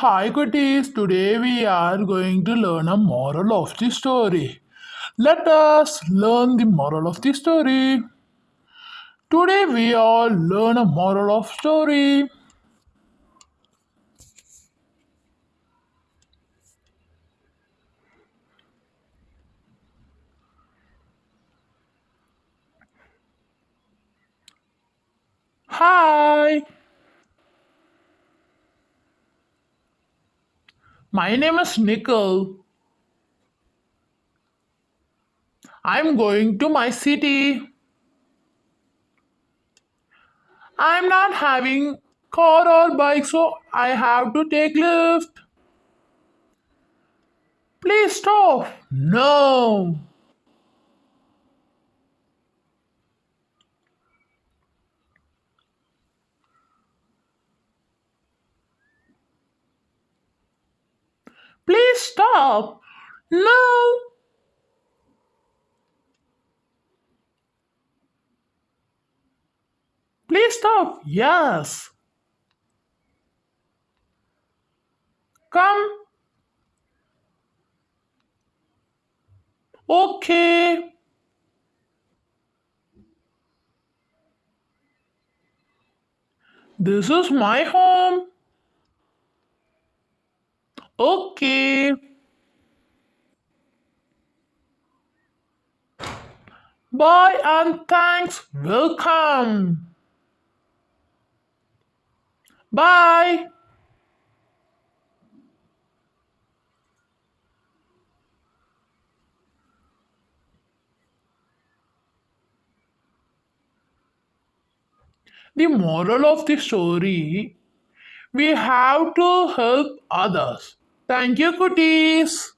Hi cuties, today we are going to learn a moral of the story. Let us learn the moral of the story. Today we all learn a moral of story. Hi, my name is Nicole. I'm going to my city. I'm not having car or bike, so I have to take lift. Please stop. No. Please stop. No. Please stop. Yes. Come. Okay. This is my home. Okay. Bye and thanks. Welcome. Bye. The moral of the story we have to help others. Thank you, cuties.